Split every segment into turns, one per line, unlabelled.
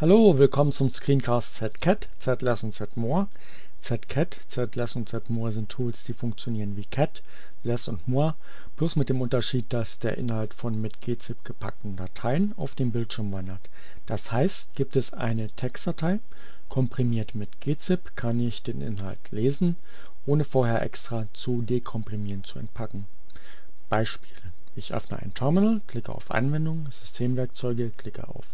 Hallo, willkommen zum Screencast ZCat, ZLess und ZMore. ZCat, ZLess und ZMore sind Tools, die funktionieren wie Cat, Less und More, bloß mit dem Unterschied, dass der Inhalt von mit gzip gepackten Dateien auf dem Bildschirm wandert. Das heißt, gibt es eine Textdatei, komprimiert mit gzip, kann ich den Inhalt lesen, ohne vorher extra zu dekomprimieren zu entpacken. Beispiel: Ich öffne ein Terminal, klicke auf Anwendung, Systemwerkzeuge, klicke auf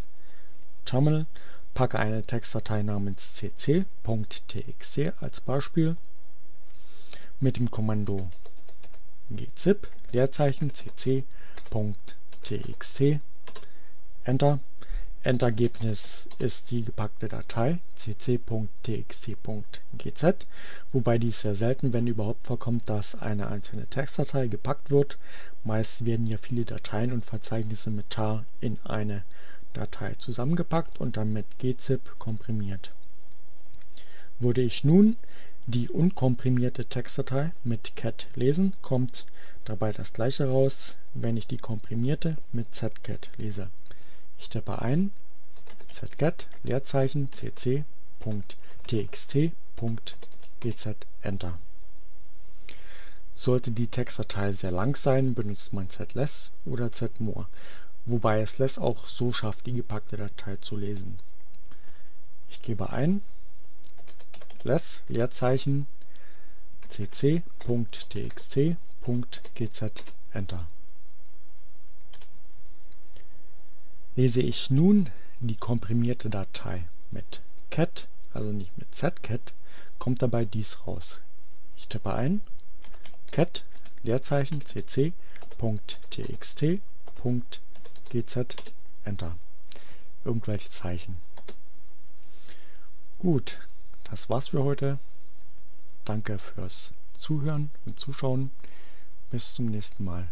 Terminal, packe eine Textdatei namens cc.txt als Beispiel mit dem Kommando gzip Leerzeichen cc.txt Enter. Endergebnis ist die gepackte Datei cc.txt.gz, wobei dies sehr selten, wenn überhaupt vorkommt, dass eine einzelne Textdatei gepackt wird. Meist werden ja viele Dateien und Verzeichnisse mit tar in eine Datei zusammengepackt und dann mit gzip komprimiert. Würde ich nun die unkomprimierte Textdatei mit cat lesen, kommt dabei das gleiche raus, wenn ich die komprimierte mit zcat lese. Ich tippe ein zcat Leerzeichen cc.txt.gz Enter. Sollte die Textdatei sehr lang sein, benutzt man zless oder zmore wobei es less auch so schafft, die gepackte Datei zu lesen. Ich gebe ein less Leerzeichen cc.txt.gz Enter. Lese ich nun die komprimierte Datei mit cat, also nicht mit zcat, kommt dabei dies raus. Ich tippe ein cat Leerzeichen cc.txt.gz GZ, Enter. Irgendwelche Zeichen. Gut, das war's für heute. Danke fürs Zuhören und Zuschauen. Bis zum nächsten Mal.